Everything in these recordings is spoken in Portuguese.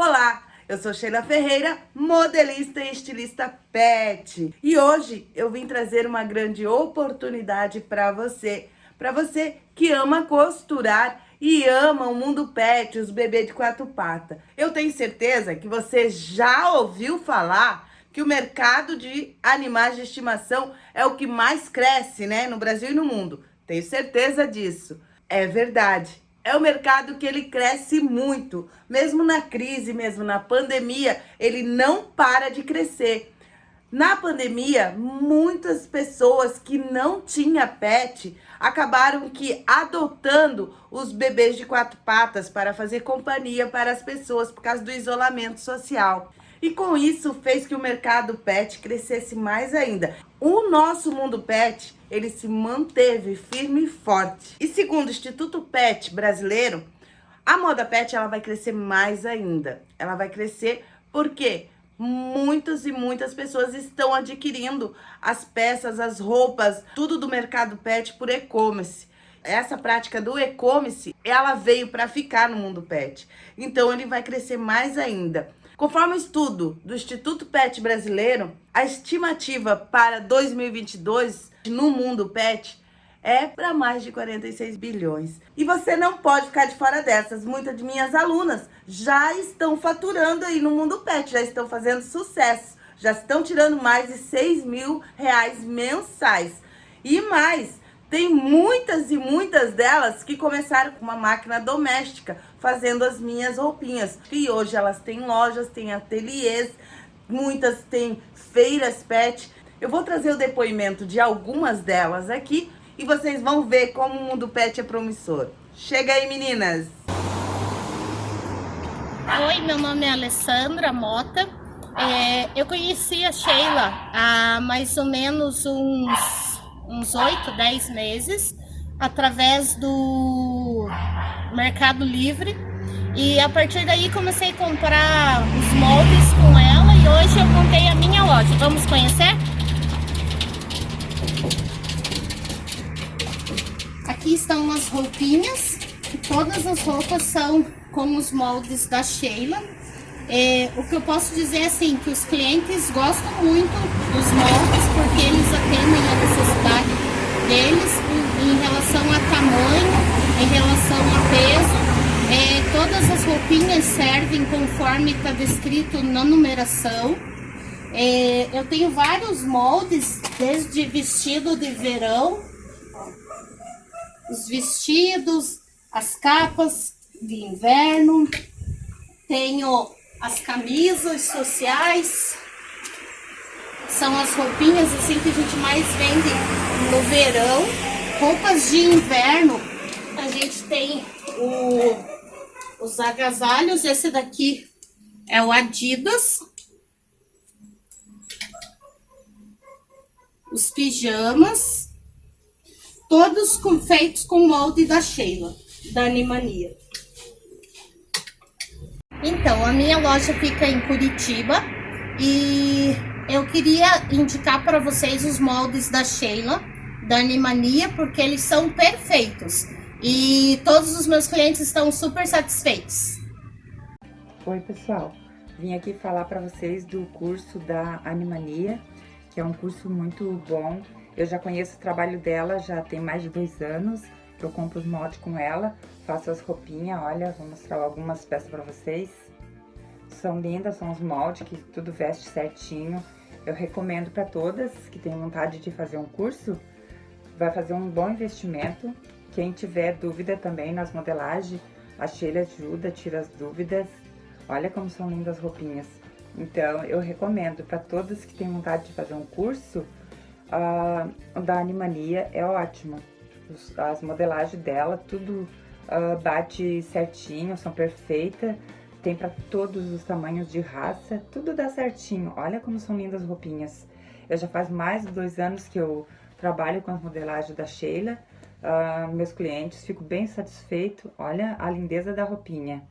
Olá, eu sou Sheila Ferreira, modelista e estilista pet. E hoje eu vim trazer uma grande oportunidade para você, para você que ama costurar e ama o mundo pet, os bebês de quatro patas. Eu tenho certeza que você já ouviu falar que o mercado de animais de estimação é o que mais cresce, né, no Brasil e no mundo. Tenho certeza disso. É verdade é o mercado que ele cresce muito. Mesmo na crise, mesmo na pandemia, ele não para de crescer. Na pandemia, muitas pessoas que não tinham pet acabaram que adotando os bebês de quatro patas para fazer companhia para as pessoas por causa do isolamento social. E com isso fez que o mercado pet crescesse mais ainda. O nosso mundo pet, ele se manteve firme e forte. E segundo o Instituto Pet Brasileiro, a moda pet ela vai crescer mais ainda. Ela vai crescer porque muitas e muitas pessoas estão adquirindo as peças, as roupas, tudo do mercado pet por e-commerce. Essa prática do e-commerce, ela veio para ficar no mundo pet. Então ele vai crescer mais ainda. Conforme o estudo do Instituto PET Brasileiro, a estimativa para 2022 no mundo PET é para mais de 46 bilhões. E você não pode ficar de fora dessas. Muitas de minhas alunas já estão faturando aí no mundo pet, já estão fazendo sucesso. Já estão tirando mais de 6 mil reais mensais. E mais, tem muitas e muitas delas que começaram com uma máquina doméstica, fazendo as minhas roupinhas. E hoje elas têm lojas, têm ateliês, muitas têm feiras pet. Eu vou trazer o depoimento de algumas delas aqui e vocês vão ver como o mundo pet é promissor. Chega aí, meninas! Oi, meu nome é Alessandra Mota. É, eu conheci a Sheila há mais ou menos uns uns 8, 10 meses, através do Mercado Livre. E a partir daí comecei a comprar os moldes com ela e hoje eu montei a minha loja. Vamos conhecer? Aqui estão as roupinhas, todas as roupas são com os moldes da Sheila. É, o que eu posso dizer é assim, que os clientes gostam muito dos moldes porque eles atendem a necessidade deles em, relação a tamanho, em relação a peso. É, todas as roupinhas servem conforme está descrito na numeração. É, eu tenho vários moldes, desde vestido de verão, os vestidos, as capas de inverno, tenho as camisas sociais, são as roupinhas assim que a gente mais vende no verão. Roupas de inverno, a gente tem o, os agasalhos, esse daqui é o Adidas. Os pijamas, todos com, feitos com molde da Sheila, da Animania. Então, a minha loja fica em Curitiba e eu queria indicar para vocês os moldes da Sheila, da Animania, porque eles são perfeitos. E todos os meus clientes estão super satisfeitos. Oi, pessoal. Vim aqui falar para vocês do curso da Animania, que é um curso muito bom. Eu já conheço o trabalho dela, já tem mais de dois anos. Eu compro os moldes com ela, faço as roupinhas, olha, vou mostrar algumas peças para vocês. São lindas, são os moldes que tudo veste certinho. Eu recomendo para todas que têm vontade de fazer um curso, vai fazer um bom investimento. Quem tiver dúvida também nas modelagens, a Sheila ajuda, tira as dúvidas. Olha como são lindas as roupinhas. Então, eu recomendo para todos que têm vontade de fazer um curso, uh, o da Animania é ótimo. As modelagens dela, tudo uh, bate certinho, são perfeitas. Tem para todos os tamanhos de raça, tudo dá certinho. Olha como são lindas as roupinhas. Eu já faz mais de dois anos que eu trabalho com as modelagens da Sheila. Uh, meus clientes, fico bem satisfeito. Olha a lindeza da roupinha.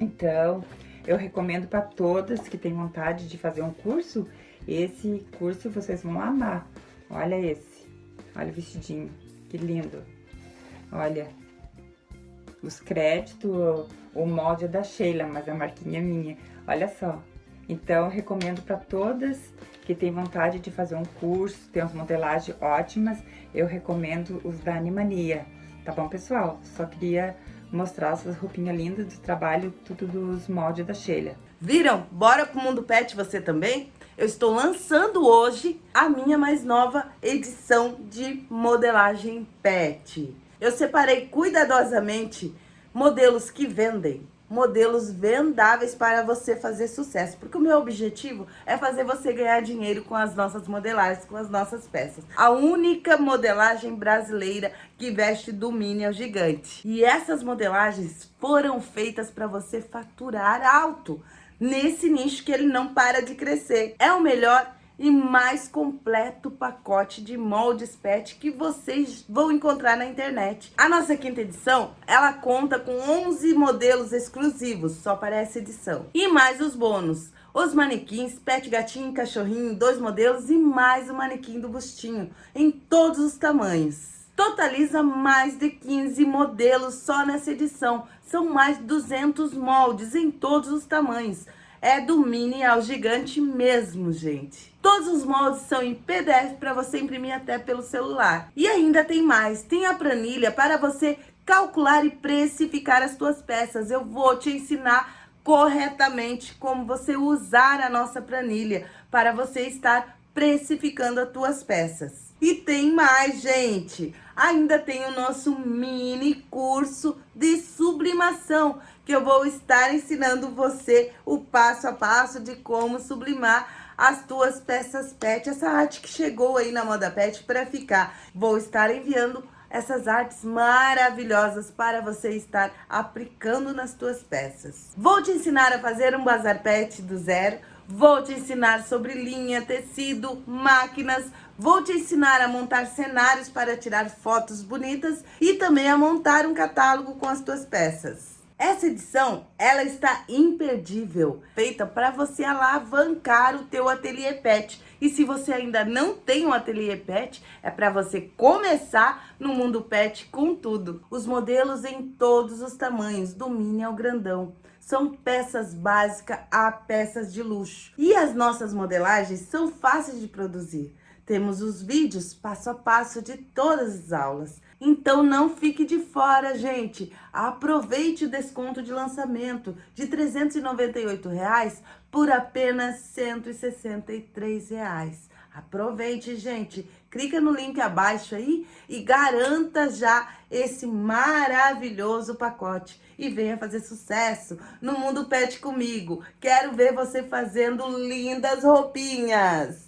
Então, eu recomendo para todas que têm vontade de fazer um curso. Esse curso vocês vão amar. Olha esse. Olha o vestidinho. Que lindo. Olha, os créditos, o molde é da Sheila, mas a marquinha é minha. Olha só. Então, recomendo para todas que têm vontade de fazer um curso, tem umas modelagens ótimas, eu recomendo os da Animania. Tá bom, pessoal? Só queria mostrar essas roupinhas lindas do trabalho, tudo dos moldes da Sheila. Viram? Bora pro Mundo Pet você também? Eu estou lançando hoje a minha mais nova edição de modelagem pet. Eu separei cuidadosamente modelos que vendem, modelos vendáveis para você fazer sucesso. Porque o meu objetivo é fazer você ganhar dinheiro com as nossas modelagens, com as nossas peças. A única modelagem brasileira que veste do mini ao gigante. E essas modelagens foram feitas para você faturar alto nesse nicho que ele não para de crescer. É o melhor e mais completo pacote de moldes pet que vocês vão encontrar na internet. A nossa quinta edição, ela conta com 11 modelos exclusivos, só para essa edição. E mais os bônus. Os manequins, pet gatinho cachorrinho, dois modelos e mais o manequim do bustinho, em todos os tamanhos totaliza mais de 15 modelos só nessa edição. São mais de 200 moldes em todos os tamanhos. É do mini ao gigante mesmo, gente. Todos os moldes são em PDF para você imprimir até pelo celular. E ainda tem mais, tem a planilha para você calcular e precificar as suas peças. Eu vou te ensinar corretamente como você usar a nossa planilha para você estar precificando as tuas peças. E tem mais, gente! Ainda tem o nosso mini curso de sublimação, que eu vou estar ensinando você o passo a passo de como sublimar as tuas peças pet, essa arte que chegou aí na moda pet para ficar. Vou estar enviando essas artes maravilhosas para você estar aplicando nas tuas peças. Vou te ensinar a fazer um bazar pet do zero, vou te ensinar sobre linha, tecido, máquinas, Vou te ensinar a montar cenários para tirar fotos bonitas e também a montar um catálogo com as tuas peças. Essa edição, ela está imperdível, feita para você alavancar o teu ateliê pet. E se você ainda não tem um ateliê pet, é para você começar no mundo pet com tudo. Os modelos em todos os tamanhos, do mini ao grandão. São peças básicas a peças de luxo. E as nossas modelagens são fáceis de produzir. Temos os vídeos passo a passo de todas as aulas. Então não fique de fora, gente. Aproveite o desconto de lançamento de 398 reais por apenas 163 reais. Aproveite, gente. Clica no link abaixo aí e garanta já esse maravilhoso pacote. E venha fazer sucesso no Mundo Pet comigo. Quero ver você fazendo lindas roupinhas.